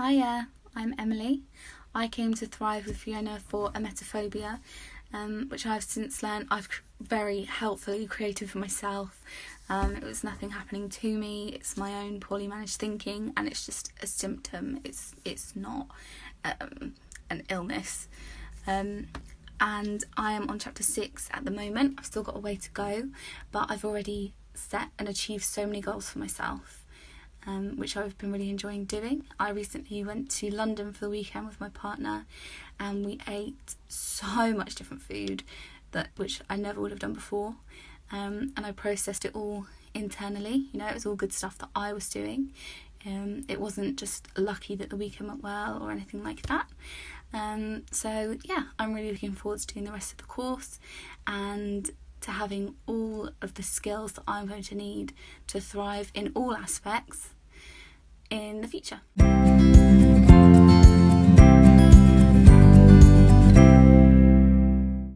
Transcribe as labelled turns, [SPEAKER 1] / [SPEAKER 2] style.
[SPEAKER 1] Hiya, I'm Emily. I came to Thrive with Fiona for emetophobia, um, which I've since learned I've very helpfully created for myself. Um, it was nothing happening to me. It's my own poorly managed thinking, and it's just a symptom. It's it's not um, an illness. Um, and I am on chapter six at the moment. I've still got a way to go, but I've already set and achieved so many goals for myself um, which I've been really enjoying doing. I recently went to London for the weekend with my partner, and we ate so much different food that which I never would have done before, um, and I processed it all internally. You know, it was all good stuff that I was doing. Um, it wasn't just lucky that the weekend went well or anything like that. Um, so yeah, I'm really looking forward to doing the rest of the course and to having all of the skills that I'm going to need to thrive in all aspects in the future.